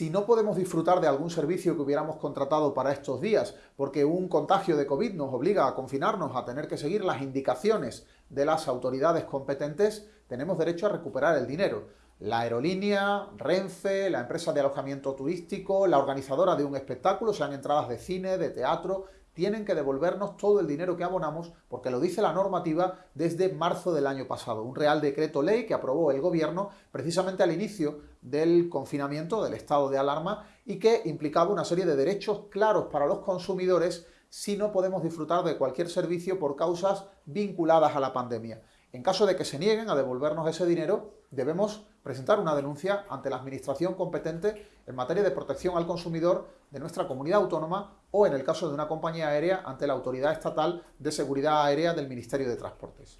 si no podemos disfrutar de algún servicio que hubiéramos contratado para estos días, porque un contagio de COVID nos obliga a confinarnos, a tener que seguir las indicaciones de las autoridades competentes, tenemos derecho a recuperar el dinero. La aerolínea, Renfe, la empresa de alojamiento turístico, la organizadora de un espectáculo, sean entradas de cine, de teatro, tienen que devolvernos todo el dinero que abonamos porque lo dice la normativa desde marzo del año pasado. Un real decreto ley que aprobó el gobierno precisamente al inicio del confinamiento, del estado de alarma y que implicaba una serie de derechos claros para los consumidores si no podemos disfrutar de cualquier servicio por causas vinculadas a la pandemia. En caso de que se nieguen a devolvernos ese dinero, debemos presentar una denuncia ante la Administración competente en materia de protección al consumidor de nuestra comunidad autónoma o, en el caso de una compañía aérea, ante la Autoridad Estatal de Seguridad Aérea del Ministerio de Transportes.